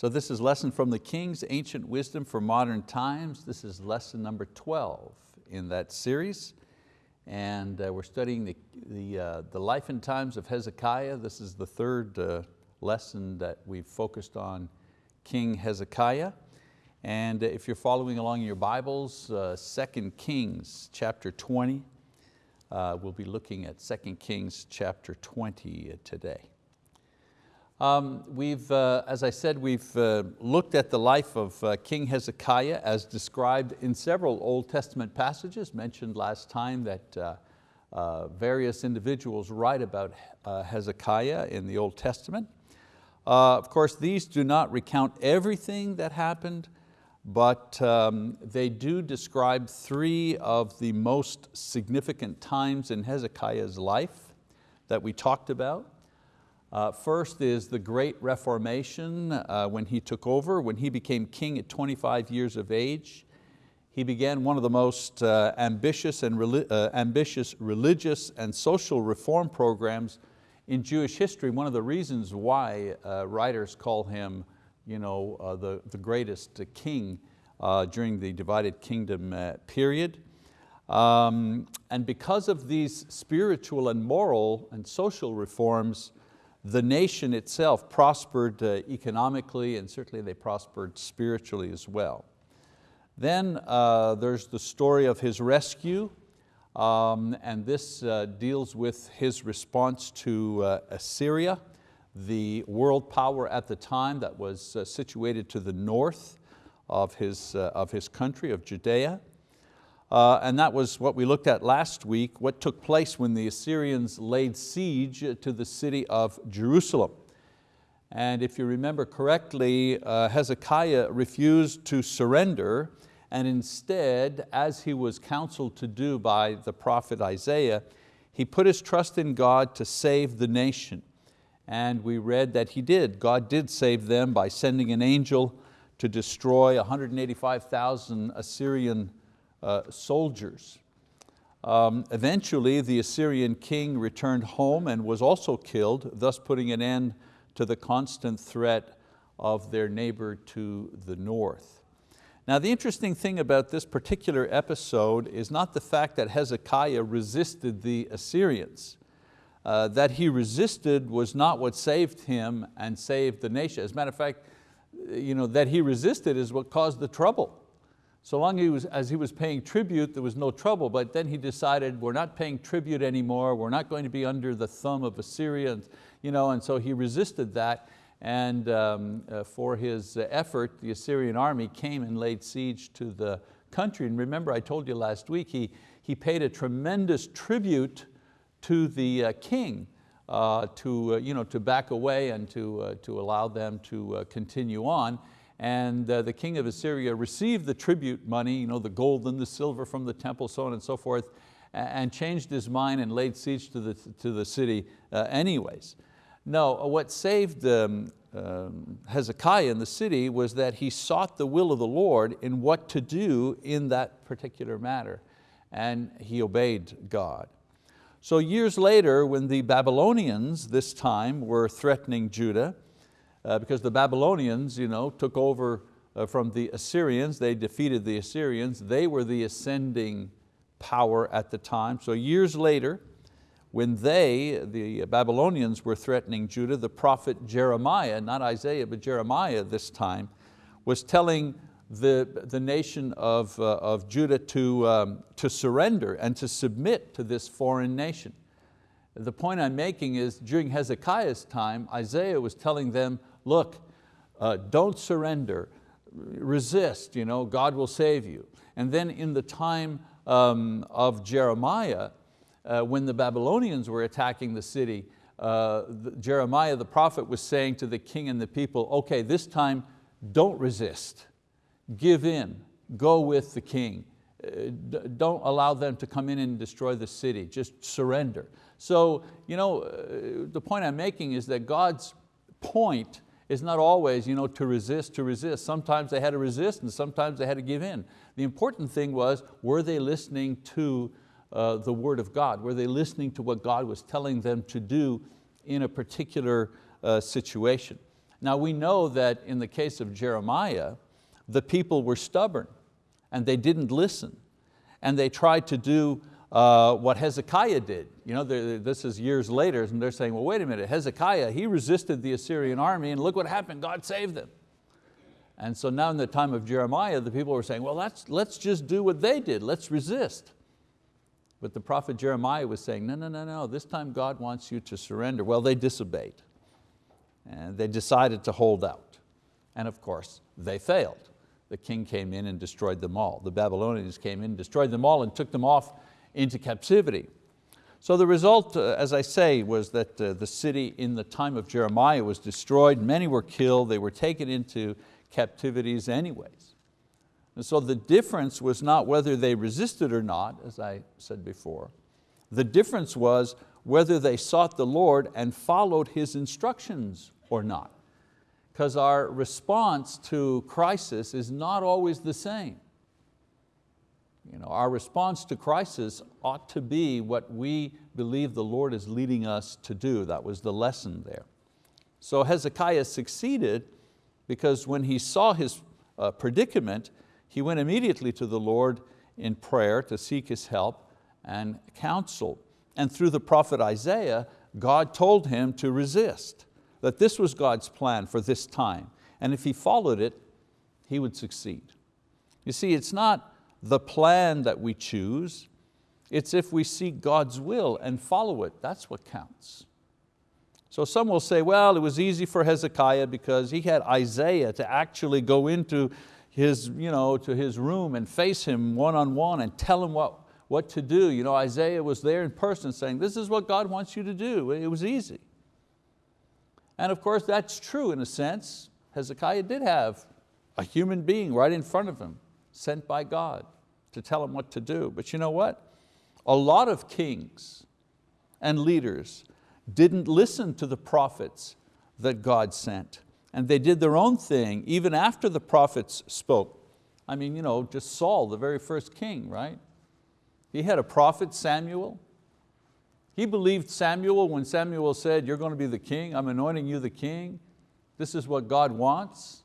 So this is Lesson from the Kings, Ancient Wisdom for Modern Times. This is lesson number 12 in that series. And uh, we're studying the, the, uh, the life and times of Hezekiah. This is the third uh, lesson that we've focused on King Hezekiah. And if you're following along in your Bibles, uh, 2 Kings chapter 20, uh, we'll be looking at 2 Kings chapter 20 today. Um, we've, uh, as I said, we've uh, looked at the life of uh, King Hezekiah as described in several Old Testament passages, mentioned last time that uh, uh, various individuals write about uh, Hezekiah in the Old Testament. of course, these do not recount everything that happened, but um, they do describe three of the most significant times in Hezekiah's life that we talked about. Uh, first is the Great Reformation uh, when he took over, when he became king at 25 years of age. He began one of the most uh, ambitious, and uh, ambitious religious and social reform programs in Jewish history. One of the reasons why uh, writers call him you know, uh, the, the greatest king during the divided kingdom period. Um, and because of these spiritual and moral and social reforms, the nation itself prospered uh, economically and certainly they prospered spiritually as well. Then uh, there's the story of his rescue um, and this uh, deals with his response to uh, Assyria, the world power at the time that was uh, situated to the north of his, uh, of his country, of Judea. Uh, and that was what we looked at last week, what took place when the Assyrians laid siege to the city of Jerusalem. And if you remember correctly, uh, Hezekiah refused to surrender and instead, as he was counseled to do by the prophet Isaiah, he put his trust in God to save the nation. And we read that he did. God did save them by sending an angel to destroy 185,000 Assyrian soldiers. Um, eventually, the Assyrian king returned home and was also killed, thus putting an end to the constant threat of their neighbor to the north. Now the interesting thing about this particular episode is not the fact that Hezekiah resisted the Assyrians. Uh, that he resisted was not what saved him and saved the nation. As a matter of fact, you know, that he resisted is what caused the trouble. So long he was, as he was paying tribute, there was no trouble, but then he decided we're not paying tribute anymore, we're not going to be under the thumb of Assyria, and, you know, and so he resisted that, and um, uh, for his effort, the Assyrian army came and laid siege to the country. And remember, I told you last week, he, he paid a tremendous tribute to the uh, king uh, to, uh, you know, to back away and to, uh, to allow them to uh, continue on and uh, the king of Assyria received the tribute money, you know, the gold and the silver from the temple, so on and so forth, and changed his mind and laid siege to the, to the city uh, anyways. No, what saved um, um, Hezekiah in the city was that he sought the will of the Lord in what to do in that particular matter, and he obeyed God. So years later, when the Babylonians this time were threatening Judah, uh, because the Babylonians you know, took over uh, from the Assyrians, they defeated the Assyrians, they were the ascending power at the time. So years later, when they, the Babylonians were threatening Judah, the prophet Jeremiah, not Isaiah, but Jeremiah this time, was telling the, the nation of, uh, of Judah to, um, to surrender and to submit to this foreign nation. The point I'm making is during Hezekiah's time, Isaiah was telling them, look, uh, don't surrender, resist, you know, God will save you. And then in the time um, of Jeremiah, uh, when the Babylonians were attacking the city, uh, the, Jeremiah the prophet was saying to the king and the people, okay, this time don't resist, give in, go with the king. Uh, don't allow them to come in and destroy the city, just surrender. So you know, uh, the point I'm making is that God's point is not always you know, to resist, to resist. Sometimes they had to resist and sometimes they had to give in. The important thing was, were they listening to uh, the word of God? Were they listening to what God was telling them to do in a particular uh, situation? Now we know that in the case of Jeremiah, the people were stubborn and they didn't listen. And they tried to do uh, what Hezekiah did. You know, this is years later and they're saying, well, wait a minute, Hezekiah, he resisted the Assyrian army and look what happened, God saved them. And so now in the time of Jeremiah, the people were saying, well, let's, let's just do what they did, let's resist. But the prophet Jeremiah was saying, no, no, no, no, this time God wants you to surrender. Well, they disobeyed. And they decided to hold out. And of course, they failed. The king came in and destroyed them all. The Babylonians came in, destroyed them all, and took them off into captivity. So the result, uh, as I say, was that uh, the city in the time of Jeremiah was destroyed, many were killed, they were taken into captivities anyways. And so the difference was not whether they resisted or not, as I said before. The difference was whether they sought the Lord and followed His instructions or not. Because our response to crisis is not always the same. You know, our response to crisis ought to be what we believe the Lord is leading us to do. That was the lesson there. So Hezekiah succeeded because when he saw his uh, predicament, he went immediately to the Lord in prayer to seek His help and counsel. And through the prophet Isaiah, God told him to resist, that this was God's plan for this time. And if he followed it, he would succeed. You see, it's not the plan that we choose, it's if we seek God's will and follow it, that's what counts. So some will say, well, it was easy for Hezekiah because he had Isaiah to actually go into his, you know, to his room and face him one-on-one and tell him what, what to do. You know, Isaiah was there in person saying, this is what God wants you to do. It was easy. And of course that's true in a sense. Hezekiah did have a human being right in front of him, sent by God to tell him what to do. But you know what? A lot of kings and leaders didn't listen to the prophets that God sent. And they did their own thing even after the prophets spoke. I mean, you know, just Saul, the very first king, right? He had a prophet, Samuel. He believed Samuel when Samuel said, you're going to be the king, I'm anointing you the king. This is what God wants.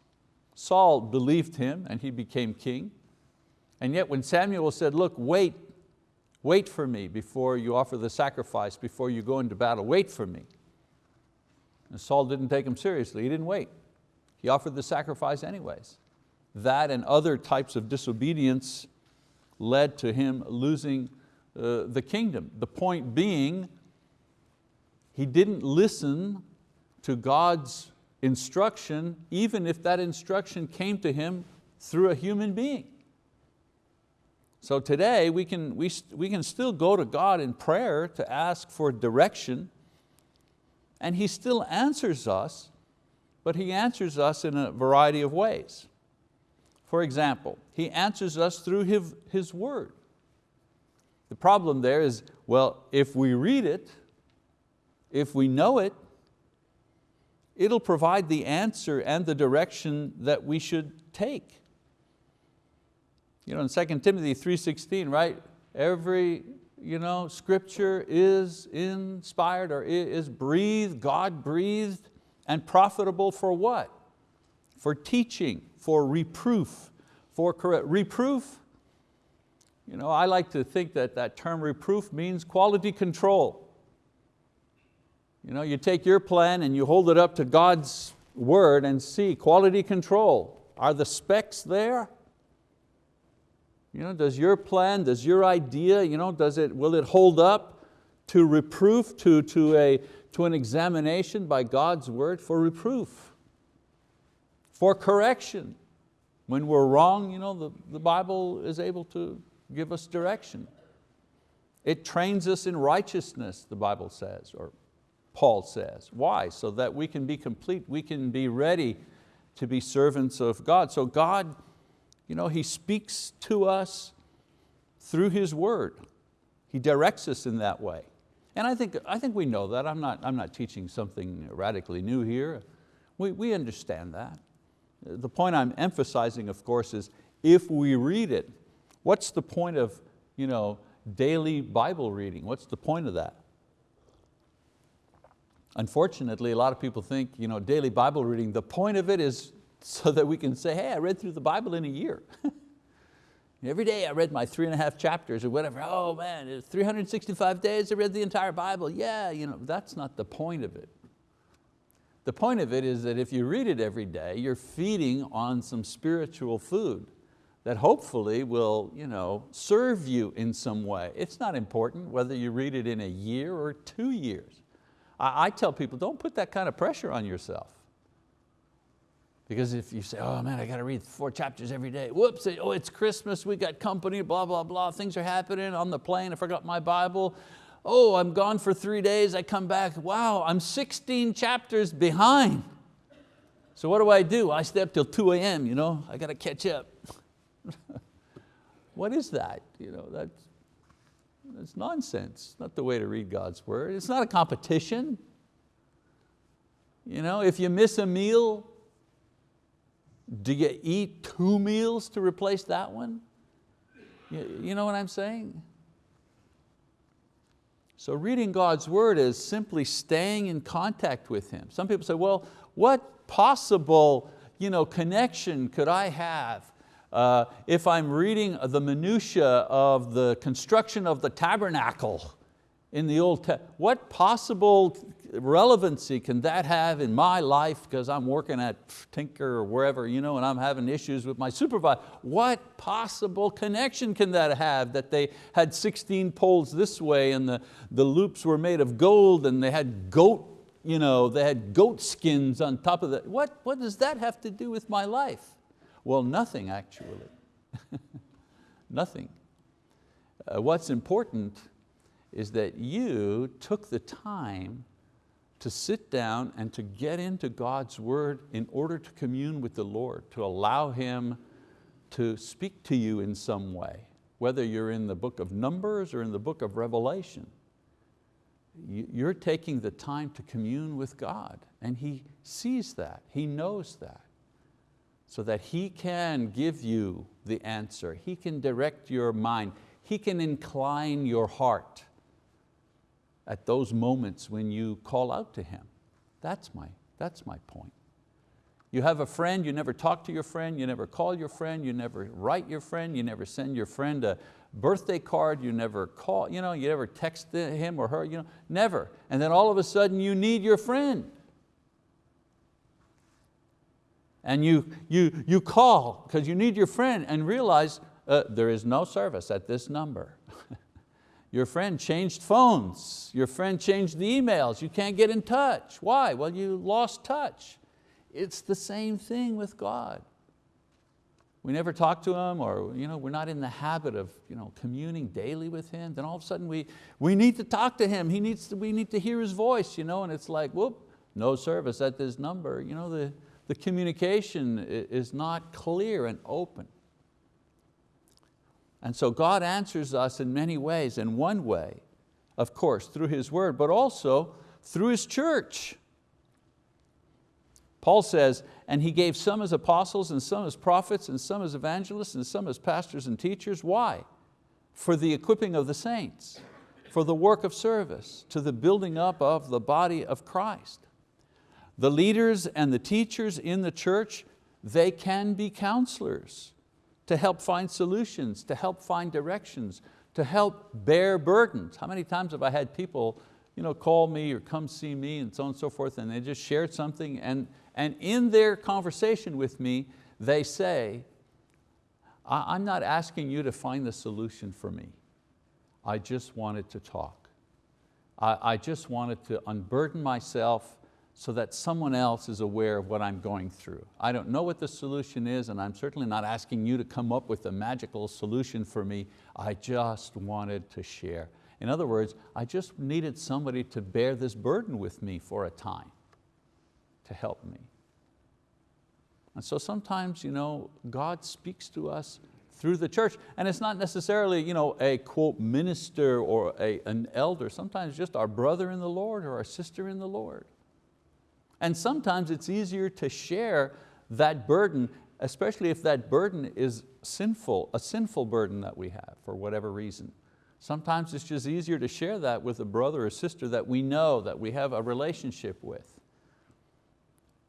Saul believed him and he became king. And yet when Samuel said, look, wait Wait for me before you offer the sacrifice, before you go into battle, wait for me. And Saul didn't take him seriously, he didn't wait. He offered the sacrifice anyways. That and other types of disobedience led to him losing uh, the kingdom. The point being, he didn't listen to God's instruction, even if that instruction came to him through a human being. So today we can, we, we can still go to God in prayer to ask for direction and He still answers us, but He answers us in a variety of ways. For example, He answers us through His, his word. The problem there is, well, if we read it, if we know it, it'll provide the answer and the direction that we should take. You know, in 2 Timothy 3.16, right? Every you know, scripture is inspired or is breathed, God breathed, and profitable for what? For teaching, for reproof, for correct. Reproof, you know, I like to think that that term reproof means quality control. You, know, you take your plan and you hold it up to God's word and see quality control. Are the specs there? You know, does your plan, does your idea, you know, does it, will it hold up to reproof, to, to, a, to an examination by God's word for reproof, for correction? When we're wrong, you know, the, the Bible is able to give us direction. It trains us in righteousness, the Bible says, or Paul says. Why? So that we can be complete, we can be ready to be servants of God. So God you know, He speaks to us through His word. He directs us in that way. And I think, I think we know that. I'm not, I'm not teaching something radically new here. We, we understand that. The point I'm emphasizing, of course, is if we read it, what's the point of you know, daily Bible reading? What's the point of that? Unfortunately, a lot of people think you know, daily Bible reading, the point of it is so that we can say, hey, I read through the Bible in a year. Every day I read my three and a half chapters or whatever. Oh man, 365 days I read the entire Bible. Yeah, you know, that's not the point of it. The point of it is that if you read it every day, you're feeding on some spiritual food that hopefully will you know, serve you in some way. It's not important whether you read it in a year or two years. I, I tell people, don't put that kind of pressure on yourself. Because if you say, oh man, I got to read four chapters every day. Whoops, oh it's Christmas, we got company, blah, blah, blah. Things are happening on the plane, I forgot my Bible. Oh, I'm gone for three days, I come back, wow, I'm 16 chapters behind. So what do I do? I stay up till 2 a.m., you know, I got to catch up. what is that? You know, that's, that's nonsense, not the way to read God's word. It's not a competition. You know, if you miss a meal, do you eat two meals to replace that one? You, you know what I'm saying? So reading God's word is simply staying in contact with Him. Some people say, well, what possible you know, connection could I have uh, if I'm reading the minutia of the construction of the tabernacle in the Old Testament, what possible relevancy can that have in my life because I'm working at Tinker or wherever, you know, and I'm having issues with my supervisor. What possible connection can that have that they had 16 poles this way and the, the loops were made of gold and they had goat, you know, they had goat skins on top of that. What, what does that have to do with my life? Well, nothing actually, nothing. Uh, what's important is that you took the time to sit down and to get into God's word in order to commune with the Lord, to allow Him to speak to you in some way, whether you're in the book of Numbers or in the book of Revelation. You're taking the time to commune with God and He sees that, He knows that, so that He can give you the answer, He can direct your mind, He can incline your heart at those moments when you call out to Him. That's my, that's my point. You have a friend, you never talk to your friend, you never call your friend, you never write your friend, you never send your friend a birthday card, you never call, you, know, you never text him or her, you know, never. And then all of a sudden you need your friend. And you, you, you call because you need your friend and realize uh, there is no service at this number. Your friend changed phones. Your friend changed the emails. You can't get in touch. Why? Well, you lost touch. It's the same thing with God. We never talk to Him or you know, we're not in the habit of you know, communing daily with Him. Then all of a sudden we, we need to talk to Him. He needs to, we need to hear His voice. You know, and it's like, whoop, no service at this number. You know, the, the communication is not clear and open. And so God answers us in many ways. In one way, of course, through His word, but also through His church. Paul says, and He gave some as apostles and some as prophets and some as evangelists and some as pastors and teachers. Why? For the equipping of the saints, for the work of service, to the building up of the body of Christ. The leaders and the teachers in the church, they can be counselors to help find solutions, to help find directions, to help bear burdens. How many times have I had people you know, call me or come see me and so on and so forth and they just shared something and, and in their conversation with me, they say, I'm not asking you to find the solution for me. I just wanted to talk. I, I just wanted to unburden myself so that someone else is aware of what I'm going through. I don't know what the solution is and I'm certainly not asking you to come up with a magical solution for me. I just wanted to share. In other words, I just needed somebody to bear this burden with me for a time, to help me. And so sometimes you know, God speaks to us through the church. And it's not necessarily you know, a quote minister or a, an elder, sometimes just our brother in the Lord or our sister in the Lord. And sometimes it's easier to share that burden, especially if that burden is sinful, a sinful burden that we have for whatever reason. Sometimes it's just easier to share that with a brother or sister that we know, that we have a relationship with.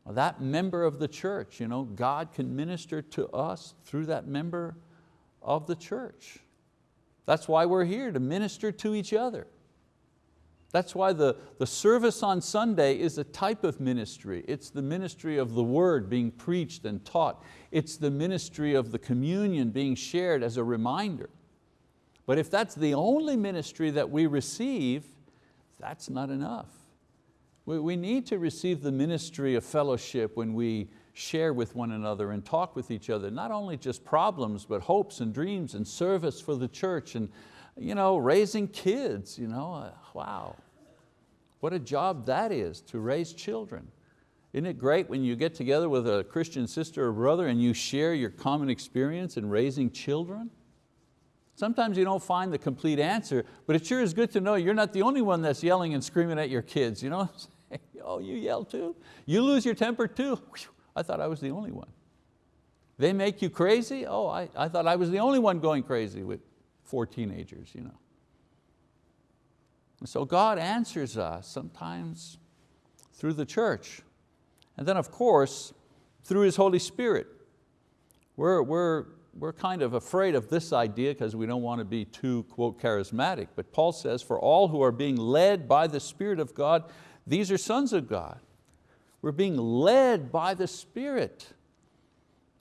That member of the church, you know, God can minister to us through that member of the church. That's why we're here, to minister to each other. That's why the, the service on Sunday is a type of ministry. It's the ministry of the word being preached and taught. It's the ministry of the communion being shared as a reminder. But if that's the only ministry that we receive, that's not enough. We, we need to receive the ministry of fellowship when we share with one another and talk with each other, not only just problems, but hopes and dreams and service for the church and you know, raising kids. You know, uh, wow, what a job that is to raise children. Isn't it great when you get together with a Christian sister or brother and you share your common experience in raising children? Sometimes you don't find the complete answer, but it sure is good to know you're not the only one that's yelling and screaming at your kids. You know? oh, you yell too? You lose your temper too? I thought I was the only one. They make you crazy? Oh, I, I thought I was the only one going crazy with four teenagers. You know. And so God answers us sometimes through the church. And then of course, through His Holy Spirit. We're, we're, we're kind of afraid of this idea because we don't want to be too, quote, charismatic. But Paul says, for all who are being led by the Spirit of God, these are sons of God. We're being led by the Spirit.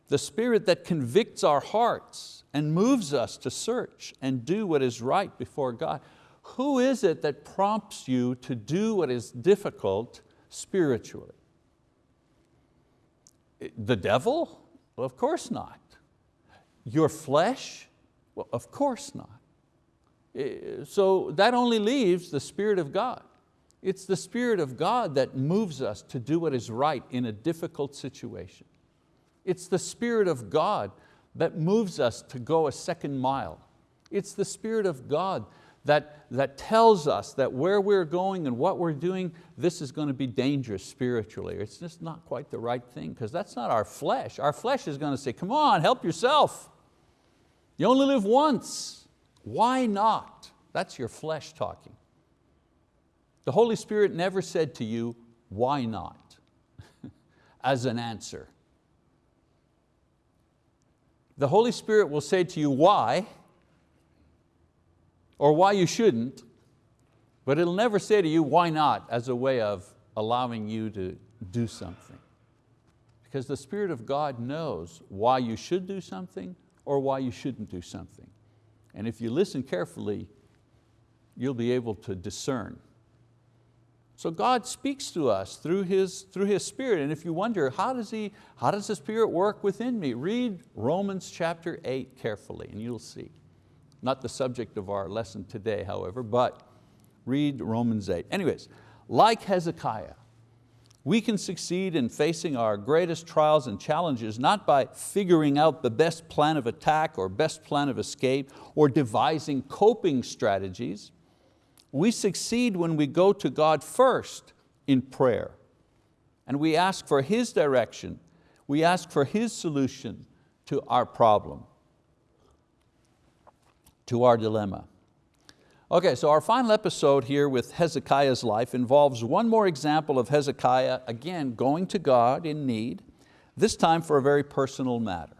The Spirit that convicts our hearts and moves us to search and do what is right before God. Who is it that prompts you to do what is difficult spiritually? The devil? Well, of course not. Your flesh? Well, of course not. Eh, so that only leaves the Spirit of God. It's the Spirit of God that moves us to do what is right in a difficult situation. It's the Spirit of God that moves us to go a second mile. It's the Spirit of God that, that tells us that where we're going and what we're doing, this is going to be dangerous spiritually. It's just not quite the right thing because that's not our flesh. Our flesh is going to say, come on, help yourself. You only live once. Why not? That's your flesh talking. The Holy Spirit never said to you, why not, as an answer. The Holy Spirit will say to you why, or why you shouldn't, but it'll never say to you why not as a way of allowing you to do something. Because the Spirit of God knows why you should do something or why you shouldn't do something. And if you listen carefully, you'll be able to discern so God speaks to us through His, through His Spirit. And if you wonder, how does, he, how does the Spirit work within me? Read Romans chapter 8 carefully and you'll see. Not the subject of our lesson today, however, but read Romans 8. Anyways, like Hezekiah, we can succeed in facing our greatest trials and challenges not by figuring out the best plan of attack or best plan of escape or devising coping strategies, we succeed when we go to God first in prayer. And we ask for His direction, we ask for His solution to our problem, to our dilemma. Okay, so our final episode here with Hezekiah's life involves one more example of Hezekiah, again, going to God in need, this time for a very personal matter.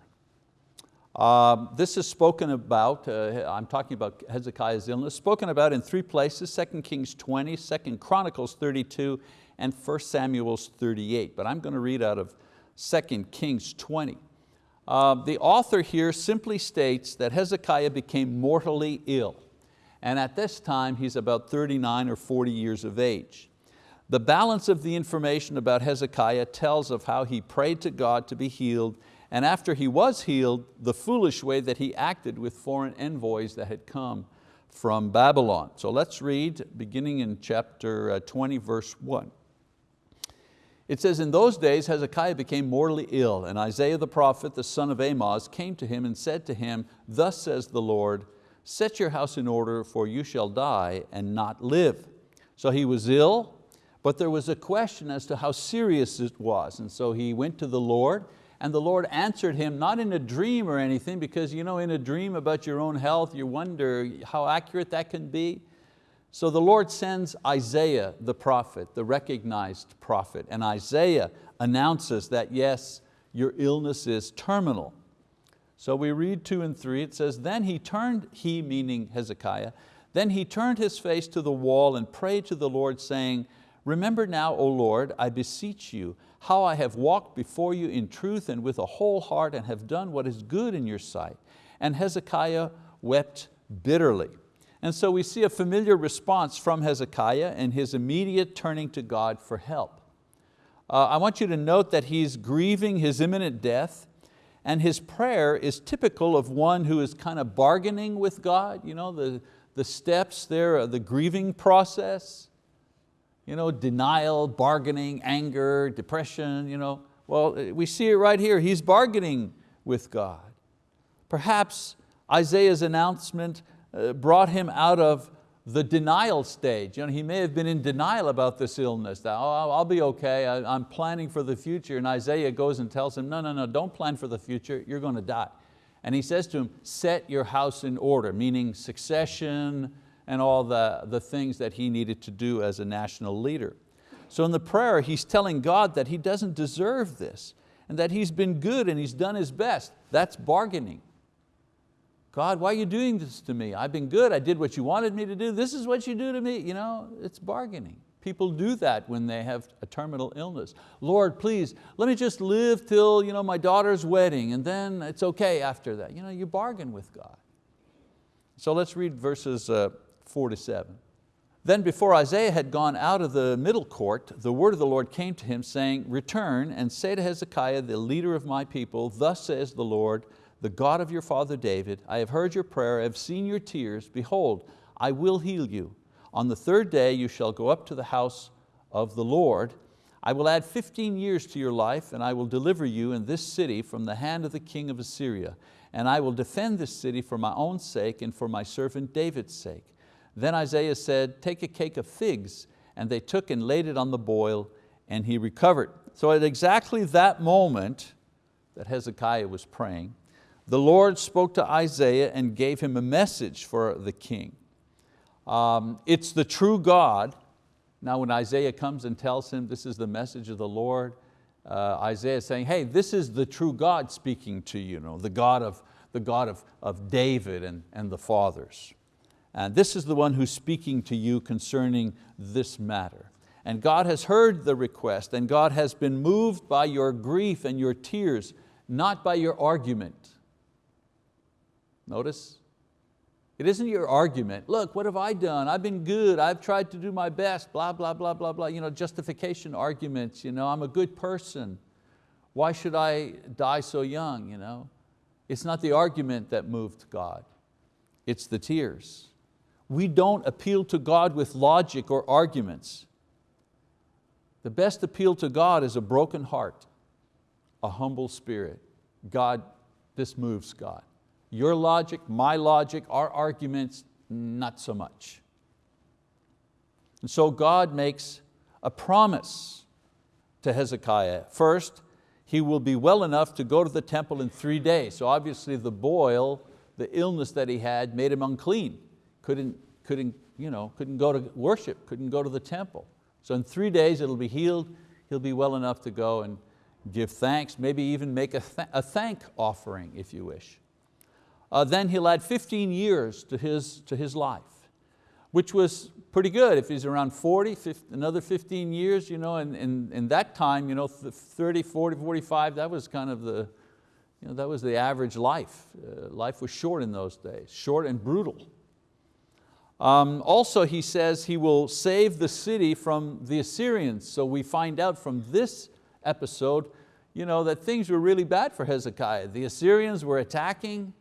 Um, this is spoken about, uh, I'm talking about Hezekiah's illness, spoken about in three places, 2 Kings 20, 2 Chronicles 32, and 1 Samuel 38. But I'm going to read out of 2 Kings 20. Uh, the author here simply states that Hezekiah became mortally ill. And at this time, he's about 39 or 40 years of age. The balance of the information about Hezekiah tells of how he prayed to God to be healed and after he was healed, the foolish way that he acted with foreign envoys that had come from Babylon. So let's read beginning in chapter uh, 20, verse one. It says, in those days Hezekiah became mortally ill, and Isaiah the prophet, the son of Amoz, came to him and said to him, Thus says the Lord, set your house in order, for you shall die and not live. So he was ill, but there was a question as to how serious it was. And so he went to the Lord and the Lord answered him, not in a dream or anything, because you know, in a dream about your own health, you wonder how accurate that can be. So the Lord sends Isaiah the prophet, the recognized prophet, and Isaiah announces that yes, your illness is terminal. So we read two and three, it says, then he turned, he meaning Hezekiah, then he turned his face to the wall and prayed to the Lord saying, remember now, O Lord, I beseech you, how I have walked before you in truth and with a whole heart and have done what is good in your sight. And Hezekiah wept bitterly. And so we see a familiar response from Hezekiah and his immediate turning to God for help. Uh, I want you to note that he's grieving his imminent death and his prayer is typical of one who is kind of bargaining with God. You know, the, the steps there, the grieving process, you know, denial, bargaining, anger, depression. You know. Well, we see it right here. He's bargaining with God. Perhaps Isaiah's announcement uh, Uh, brought him out of the denial stage. You know, he may have been in denial about this illness, oh, I'll be okay, I, am planning for the future. And Isaiah goes and tells him, no, no, no, don't plan for the future, you're going to die. And he says to him, set your house in order, meaning succession and all the, the things that he needed to do as a national leader. So in the prayer, he's telling God that he doesn't deserve this and that he's been good and he's done his best. That's bargaining. God, why are you doing this to me? I've been good, I did what you wanted me to do, this is what you do to me. You know, it's bargaining. People do that when they have a terminal illness. Lord, please, let me just live till you know, my daughter's wedding and then it's okay after that. You, know, you bargain with God. So let's read verses uh, four to seven. Then before Isaiah had gone out of the middle court, the word of the Lord came to him saying, return and say to Hezekiah, the leader of my people, thus says the Lord, the God of your father David, I have heard your prayer, I have seen your tears, behold, I will heal you. On the third day you shall go up to the house of the Lord. I will add 15 years to your life and I will deliver you in this city from the hand of the king of Assyria. And I will defend this city for my own sake and for my servant David's sake. Then Isaiah said, take a cake of figs. And they took and laid it on the boil and he recovered. So at exactly that moment that Hezekiah was praying, the Lord spoke to Isaiah and gave him a message for the king. Um, it's the true God. Now when Isaiah comes and tells him this is the message of the Lord, uh, Isaiah is saying, hey, this is the true God speaking to you, you know, the God, of, the God of, of David and, and the fathers. And this is the one who's speaking to you concerning this matter. And God has heard the request and God has been moved by your grief and your tears, not by your argument. Notice, it isn't your argument. Look, what have I done? I've been good, I've tried to do my best, blah, blah, blah, blah, blah. You know, justification arguments, you know, I'm a good person. Why should I die so young? You know? It's not the argument that moved God, it's the tears. We don't appeal to God with logic or arguments. The best appeal to God is a broken heart, a humble spirit. God, this moves God. Your logic, my logic, our arguments, not so much. And so God makes a promise to Hezekiah. First, he will be well enough to go to the temple in three days. So obviously the boil, the illness that he had made him unclean. Couldn't, couldn't, you know, couldn't go to worship, couldn't go to the temple. So in three days it'll be healed, he'll be well enough to go and give thanks, maybe even make a, th a thank offering if you wish uh, then he'll add 15 years to his, to his life, which was pretty good. If he's around 40, 50, another 15 years, you know, and in, that time, you know, 30, 40, 45, that was kind of the, you know, that was the average life. Uh, life was short in those days, short and brutal. Um, also he says he will save the city from the Assyrians. So we find out from this episode you know, that things were really bad for Hezekiah. The Assyrians were attacking,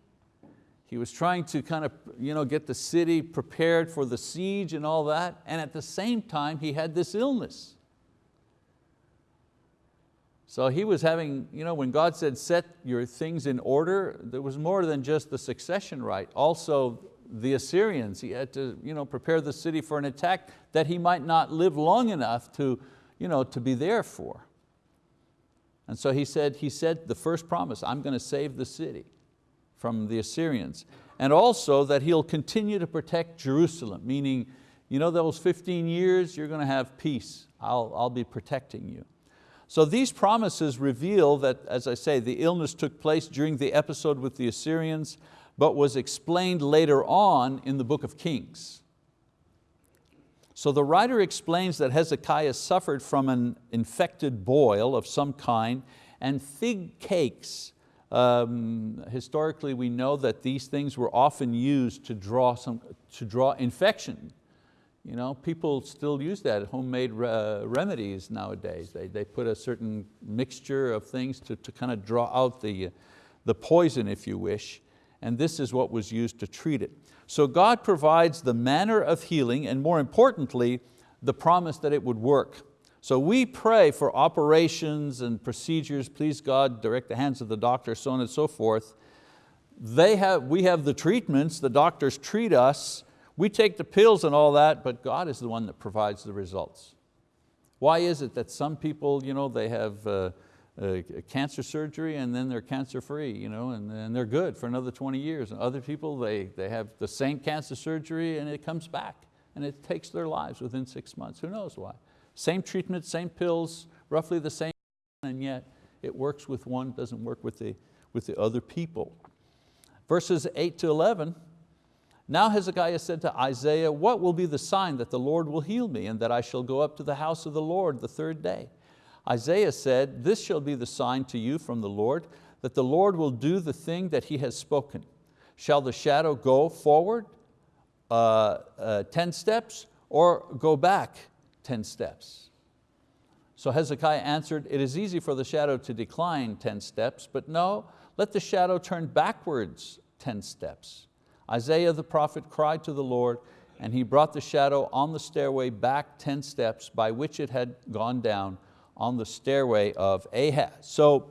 he was trying to kind of you know, get the city prepared for the siege and all that, and at the same time he had this illness. So he was having, you know, when God said set your things in order, there was more than just the succession right. Also the Assyrians, he had to you know, prepare the city for an attack that he might not live long enough to, you know, to be there for. And so he said, he said the first promise, I'm going to save the city from the Assyrians. And also that He'll continue to protect Jerusalem, meaning you know those 15 years, you're going to have peace. I'll, I'll be protecting you. So these promises reveal that, as I say, the illness took place during the episode with the Assyrians, but was explained later on in the book of Kings. So the writer explains that Hezekiah suffered from an infected boil of some kind and fig cakes. Um, historically we know that these things were often used to draw, some, to draw infection. You know, people still use that, homemade uh, remedies nowadays. They, they put a certain mixture of things to, to kind of draw out the, the poison, if you wish, and this is what was used to treat it. So God provides the manner of healing and more importantly, the promise that it would work. So we pray for operations and procedures, please God, direct the hands of the doctor, so on and so forth. They have, we have the treatments, the doctors treat us, we take the pills and all that, but God is the one that provides the results. Why is it that some people, you know, they have uh, uh, cancer surgery and then they're cancer free you know, and, and they're good for another 20 years. And other people, they, they have the same cancer surgery and it comes back and it takes their lives within six months. Who knows why? Same treatment, same pills, roughly the same, and yet it works with one, doesn't work with the, with the other people. Verses eight to 11, now Hezekiah said to Isaiah, what will be the sign that the Lord will heal me and that I shall go up to the house of the Lord the third day? Isaiah said, this shall be the sign to you from the Lord, that the Lord will do the thing that He has spoken. Shall the shadow go forward uh, uh, 10 steps or go back 10 steps? So Hezekiah answered, it is easy for the shadow to decline 10 steps, but no, let the shadow turn backwards 10 steps. Isaiah the prophet cried to the Lord, and he brought the shadow on the stairway back 10 steps by which it had gone down on the stairway of Ahaz. So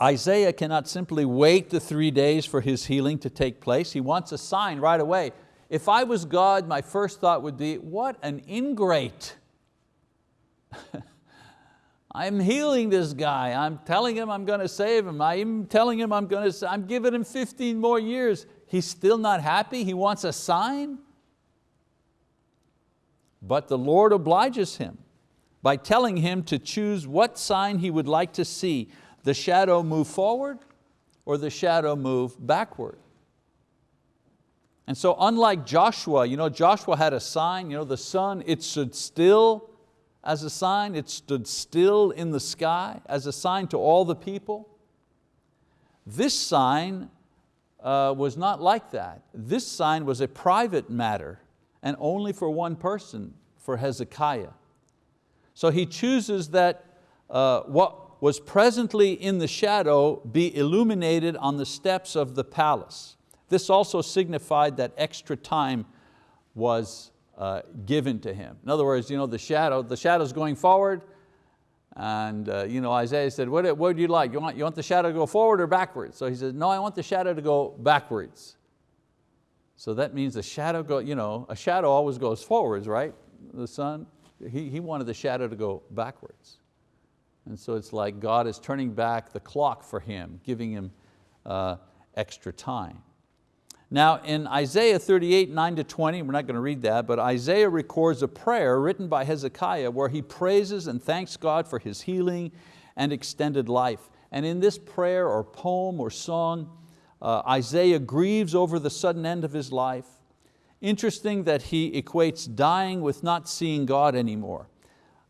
Isaiah cannot simply wait the three days for his healing to take place. He wants a sign right away. If I was God, my first thought would be, what an ingrate. I'm healing this guy. I'm telling him I'm going to save him. I'm telling him I'm going to, I'm giving him 15 more years. He's still not happy. He wants a sign. But the Lord obliges him by telling him to choose what sign he would like to see, the shadow move forward or the shadow move backward. And so unlike Joshua, you know, Joshua had a sign, you know, the sun, it stood still as a sign, it stood still in the sky as a sign to all the people. This sign uh, was not like that. This sign was a private matter and only for one person, for Hezekiah. So he chooses that uh, what was presently in the shadow be illuminated on the steps of the palace. This also signified that extra time was uh, given to him. In other words, you know, the shadow, the shadow's going forward, and uh, you know, Isaiah said, what, what would you like? You want, you want the shadow to go forward or backwards? So he said, no, I want the shadow to go backwards. So that means the shadow, go, you know, a shadow always goes forwards, right? The sun, he, he wanted the shadow to go backwards. And so it's like God is turning back the clock for him, giving him uh, extra time. Now in Isaiah 38, 9 to 20, we're not going to read that, but Isaiah records a prayer written by Hezekiah where he praises and thanks God for his healing and extended life. And in this prayer or poem or song, uh, Isaiah grieves over the sudden end of his life. Interesting that he equates dying with not seeing God anymore.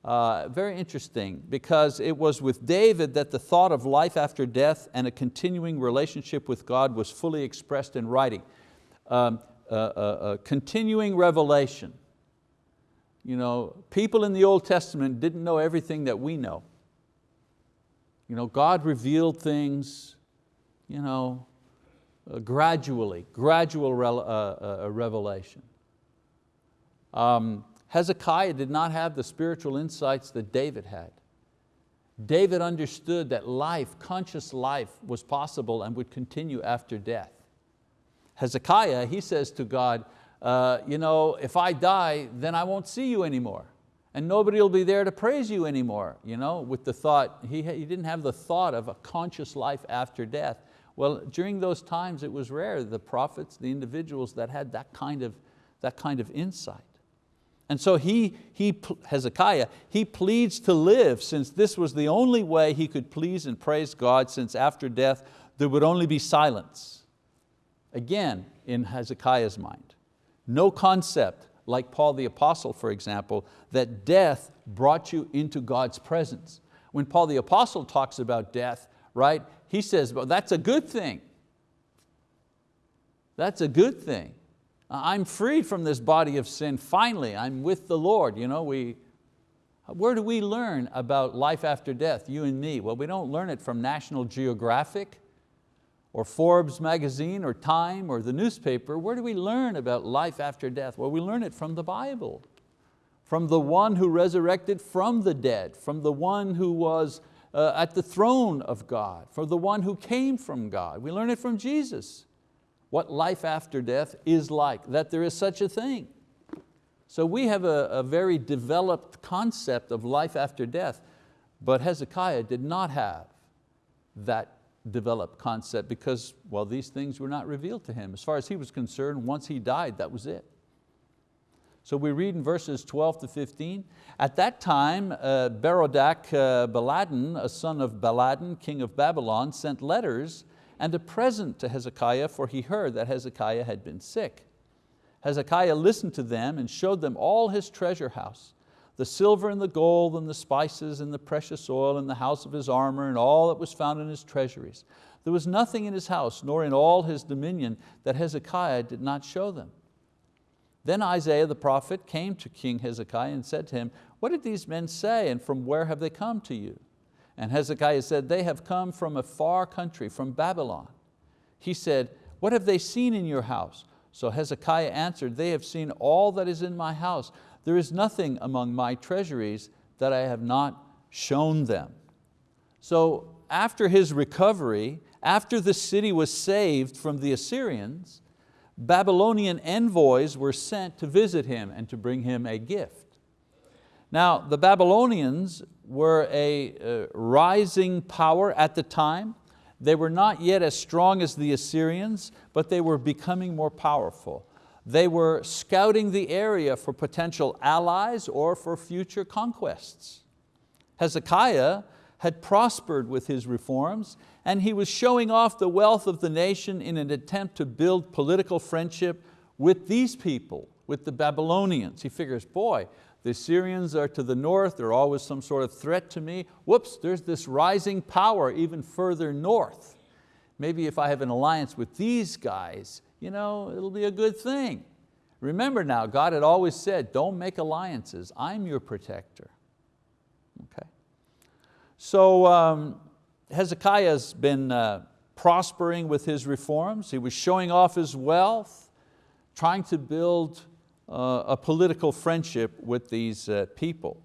Uh, very interesting because it was with David that the thought of life after death and a continuing relationship with God was fully expressed in writing. Um, continuing revelation. You know, people in the Old Testament didn't know everything that we know. You know, God revealed things you know, uh, gradually, gradual re uh, revelation. Um, Hezekiah did not have the spiritual insights that David had. David understood that life, conscious life, was possible and would continue after death. Hezekiah, he says to God, uh, you know, if I die, then I won't see you anymore. and nobody will be there to praise you anymore, you know, with the thought, he, he didn't have the thought of a conscious life after death. Well, during those times it was rare, the prophets, the individuals that had that kind of, that kind of insight. And so he, he, Hezekiah, he pleads to live since this was the only way he could please and praise God since after death there would only be silence. Again, in Hezekiah's mind. No concept, like Paul the apostle, for example, that death brought you into God's presence. When Paul the apostle talks about death, right, he says, well, that's a good thing. That's a good thing. I'm freed from this body of sin, finally, I'm with the Lord. You know, we, where do we learn about life after death, you and me? Well, we don't learn it from National Geographic or Forbes magazine or Time or the newspaper. Where do we learn about life after death? Well, we learn it from the Bible, from the one who resurrected from the dead, from the one who was uh, at the throne of God, from the one who came from God. We learn it from Jesus what life after death is like, that there is such a thing. So we have a, a very developed concept of life after death, but Hezekiah did not have that developed concept because, well, these things were not revealed to him. As far as he was concerned, once he died, that was it. So we read in verses 12 to 15, at that time uh, Berodach uh, Baladan, a son of Baladan, king of Babylon, sent letters and a present to Hezekiah, for he heard that Hezekiah had been sick. Hezekiah listened to them and showed them all his treasure house, the silver and the gold and the spices and the precious oil and the house of his armor and all that was found in his treasuries. There was nothing in his house nor in all his dominion that Hezekiah did not show them. Then Isaiah the prophet came to King Hezekiah and said to him, what did these men say and from where have they come to you? And Hezekiah said, they have come from a far country, from Babylon. He said, what have they seen in your house? So Hezekiah answered, they have seen all that is in my house. There is nothing among my treasuries that I have not shown them. So after his recovery, after the city was saved from the Assyrians, Babylonian envoys were sent to visit him and to bring him a gift. Now, the Babylonians were a uh, rising power at the time. They were not yet as strong as the Assyrians, but they were becoming more powerful. They were scouting the area for potential allies or for future conquests. Hezekiah had prospered with his reforms and he was showing off the wealth of the nation in an attempt to build political friendship with these people, with the Babylonians. He figures, boy, the Assyrians are to the north, they're always some sort of threat to me. Whoops, there's this rising power even further north. Maybe if I have an alliance with these guys, you know, it'll be a good thing. Remember now, God had always said, don't make alliances, I'm your protector. Okay. So um, Hezekiah's been uh, prospering with his reforms. He was showing off his wealth, trying to build uh, a political friendship with these uh, people.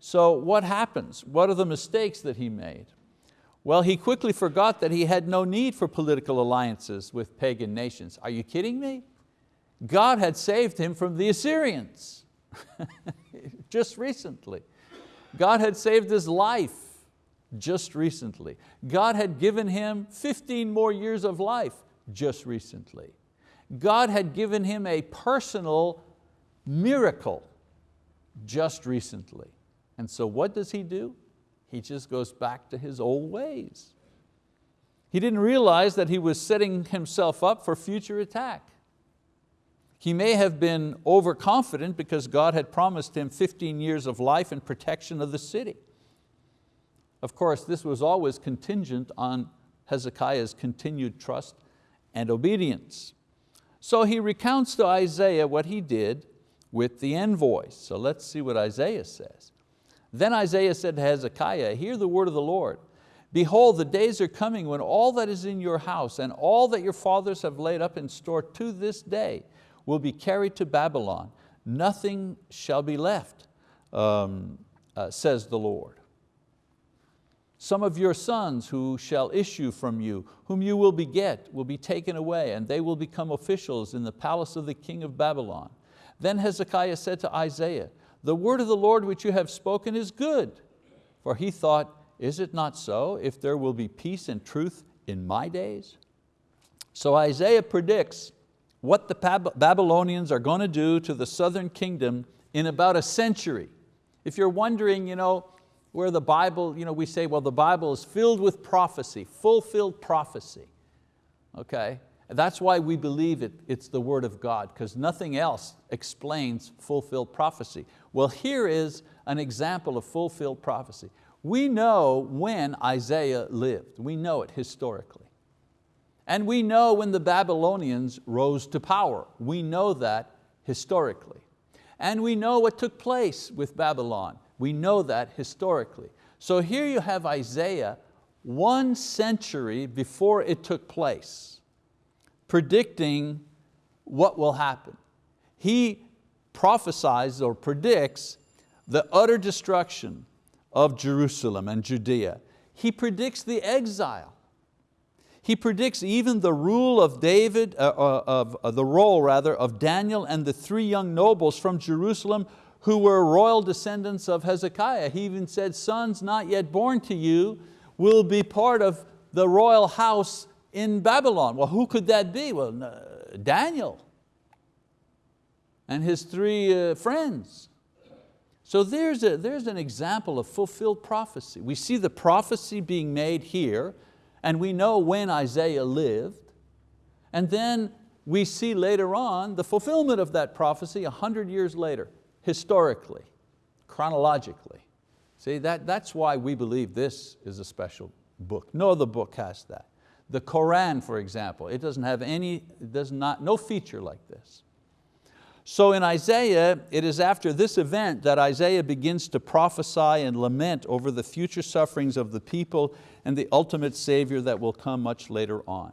So what happens? What are the mistakes that he made? Well, he quickly forgot that he had no need for political alliances with pagan nations. Are you kidding me? God had saved him from the Assyrians just recently. God had saved his life just recently. God had given him 15 more years of life just recently. God had given him a personal miracle just recently. And so what does he do? He just goes back to his old ways. He didn't realize that he was setting himself up for future attack. He may have been overconfident because God had promised him 15 years of life and protection of the city. Of course, this was always contingent on Hezekiah's continued trust and obedience. So he recounts to Isaiah what he did with the envoys. So let's see what Isaiah says. Then Isaiah said to Hezekiah, hear the word of the Lord. Behold, the days are coming when all that is in your house and all that your fathers have laid up in store to this day will be carried to Babylon. Nothing shall be left, um, uh, says the Lord. Some of your sons who shall issue from you, whom you will beget, will be taken away, and they will become officials in the palace of the king of Babylon. Then Hezekiah said to Isaiah, The word of the Lord which you have spoken is good. For he thought, is it not so, if there will be peace and truth in my days? So Isaiah predicts what the Babylonians are going to do to the southern kingdom in about a century. If you're wondering, you know, where the Bible, you know, we say, well, the Bible is filled with prophecy, fulfilled prophecy. Okay, that's why we believe it, it's the word of God, because nothing else explains fulfilled prophecy. Well, here is an example of fulfilled prophecy. We know when Isaiah lived. We know it historically. And we know when the Babylonians rose to power. We know that historically. And we know what took place with Babylon. We know that historically. So here you have Isaiah one century before it took place, predicting what will happen. He prophesies or predicts the utter destruction of Jerusalem and Judea. He predicts the exile. He predicts even the rule of David, uh, uh, of uh, the role rather, of Daniel and the three young nobles from Jerusalem who were royal descendants of Hezekiah. He even said, sons not yet born to you will be part of the royal house in Babylon. Well, who could that be? Well, Daniel and his three uh, friends. So there's, a, there's an example of fulfilled prophecy. We see the prophecy being made here, and we know when Isaiah lived, and then we see later on the fulfillment of that prophecy a hundred years later, historically, chronologically. See, that, that's why we believe this is a special book. No other book has that. The Koran, for example, it doesn't have any, does not, no feature like this. So in Isaiah, it is after this event that Isaiah begins to prophesy and lament over the future sufferings of the people and the ultimate Savior that will come much later on.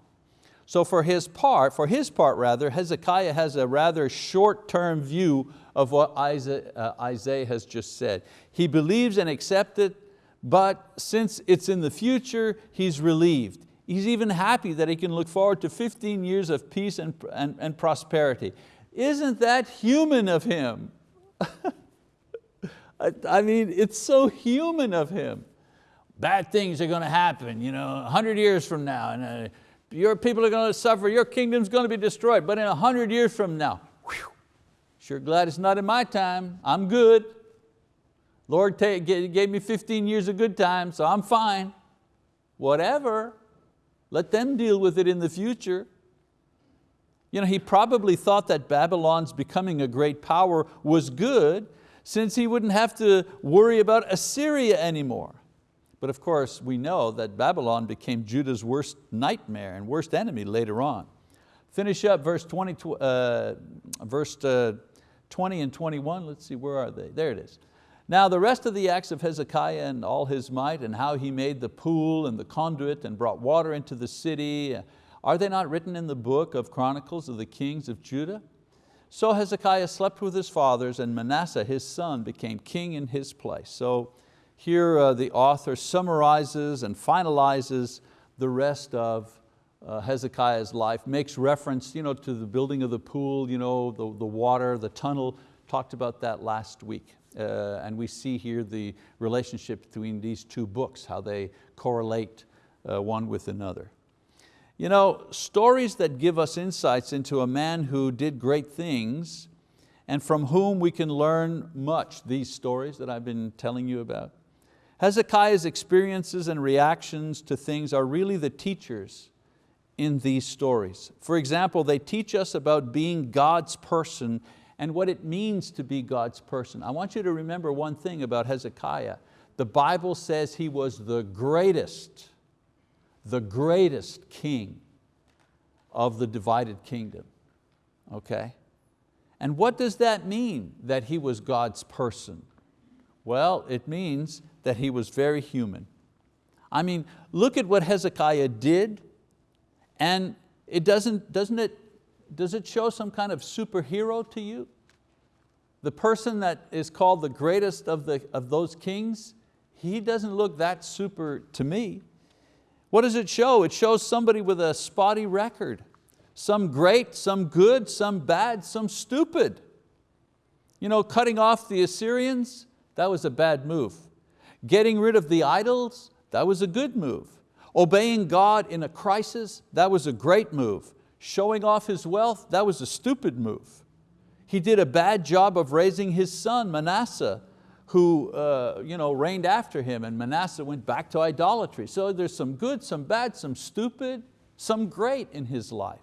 So for his part, for his part rather, Hezekiah has a rather short-term view of what Isaiah, uh, Isaiah has just said. He believes and accepts it, but since it's in the future, he's relieved. He's even happy that he can look forward to 15 years of peace and, and, and prosperity. Isn't that human of him? I mean, it's so human of him. Bad things are going to happen, you know, 100 years from now, and uh, your people are going to suffer, your kingdom's going to be destroyed, but in a 100 years from now, whew, sure glad it's not in my time, I'm good. Lord gave me 15 years of good time, so I'm fine. Whatever, let them deal with it in the future. You know, he probably thought that Babylon's becoming a great power was good since he wouldn't have to worry about Assyria anymore. But of course, we know that Babylon became Judah's worst nightmare and worst enemy later on. Finish up verse 20, uh, verse uh, 20 and 21. Let's see, where are they? There it is. Now the rest of the acts of Hezekiah and all his might and how he made the pool and the conduit and brought water into the city are they not written in the book of Chronicles of the kings of Judah? So Hezekiah slept with his fathers and Manasseh, his son, became king in his place. So here uh, the author summarizes and finalizes the rest of uh, Hezekiah's life, makes reference you know, to the building of the pool, you know, the, the water, the tunnel, talked about that last week. Uh, and we see here the relationship between these two books, how they correlate uh, one with another. You know, stories that give us insights into a man who did great things and from whom we can learn much, these stories that I've been telling you about. Hezekiah's experiences and reactions to things are really the teachers in these stories. For example, they teach us about being God's person and what it means to be God's person. I want you to remember one thing about Hezekiah. The Bible says he was the greatest the greatest king of the divided kingdom, okay? And what does that mean, that he was God's person? Well, it means that he was very human. I mean, look at what Hezekiah did, and it doesn't, doesn't it, does it show some kind of superhero to you? The person that is called the greatest of, the, of those kings, he doesn't look that super to me. What does it show? It shows somebody with a spotty record. Some great, some good, some bad, some stupid. You know, cutting off the Assyrians, that was a bad move. Getting rid of the idols, that was a good move. Obeying God in a crisis, that was a great move. Showing off his wealth, that was a stupid move. He did a bad job of raising his son, Manasseh, who uh, you know, reigned after him, and Manasseh went back to idolatry. So there's some good, some bad, some stupid, some great in his life.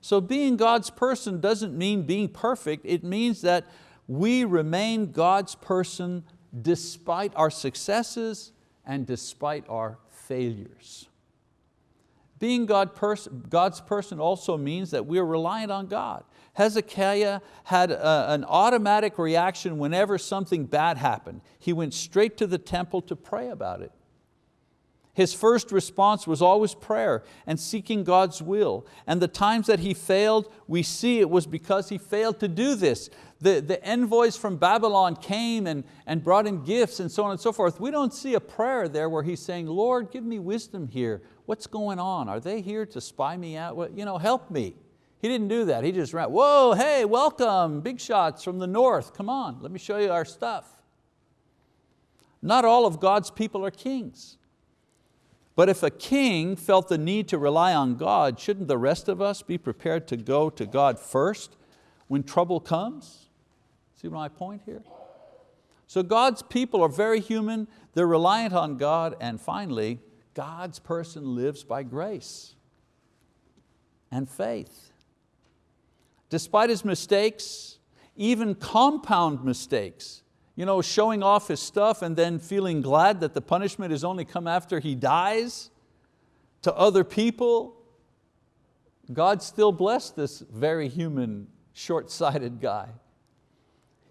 So being God's person doesn't mean being perfect, it means that we remain God's person despite our successes and despite our failures. Being God pers God's person also means that we are reliant on God. Hezekiah had a, an automatic reaction whenever something bad happened. He went straight to the temple to pray about it. His first response was always prayer and seeking God's will. And the times that he failed, we see it was because he failed to do this. The, the envoys from Babylon came and, and brought him gifts and so on and so forth. We don't see a prayer there where he's saying, Lord, give me wisdom here. What's going on? Are they here to spy me out? You know, help me. He didn't do that. He just ran, whoa, hey, welcome, big shots from the north. Come on, let me show you our stuff. Not all of God's people are kings. But if a king felt the need to rely on God, shouldn't the rest of us be prepared to go to God first when trouble comes? See my point here? So God's people are very human, they're reliant on God, and finally, God's person lives by grace and faith. Despite his mistakes, even compound mistakes, you know, showing off his stuff and then feeling glad that the punishment has only come after he dies to other people. God still blessed this very human, short-sighted guy.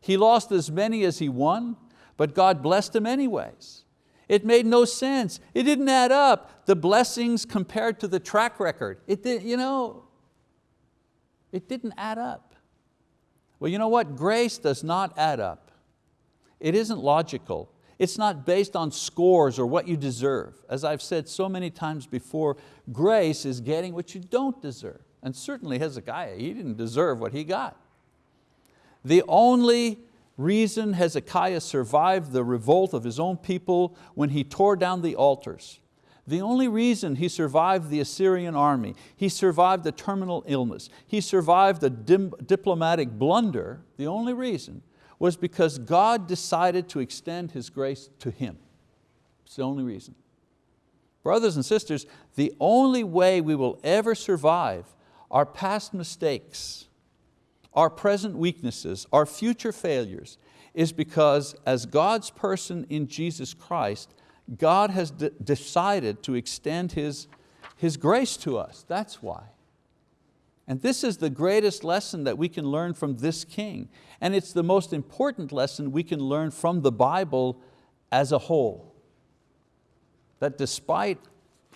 He lost as many as he won, but God blessed him anyways. It made no sense. It didn't add up. The blessings compared to the track record. It did, you know, it didn't add up. Well, you know what? Grace does not add up. It isn't logical. It's not based on scores or what you deserve. As I've said so many times before, grace is getting what you don't deserve. And certainly Hezekiah, he didn't deserve what he got. The only reason Hezekiah survived the revolt of his own people when he tore down the altars, the only reason he survived the Assyrian army, he survived the terminal illness, he survived a diplomatic blunder, the only reason was because God decided to extend His grace to him. It's the only reason. Brothers and sisters, the only way we will ever survive our past mistakes, our present weaknesses, our future failures, is because as God's person in Jesus Christ, God has decided to extend His, His grace to us, that's why. And this is the greatest lesson that we can learn from this king. And it's the most important lesson we can learn from the Bible as a whole. That despite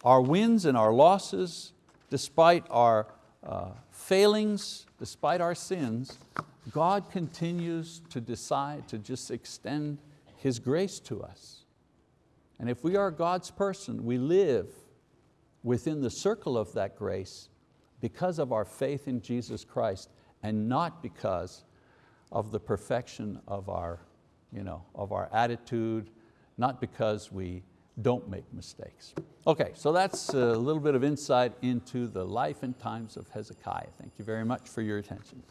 our wins and our losses, despite our uh, failings, despite our sins, God continues to decide to just extend His grace to us. And if we are God's person, we live within the circle of that grace because of our faith in Jesus Christ and not because of the perfection of our, you know, of our attitude, not because we don't make mistakes. Okay, so that's a little bit of insight into the life and times of Hezekiah. Thank you very much for your attention.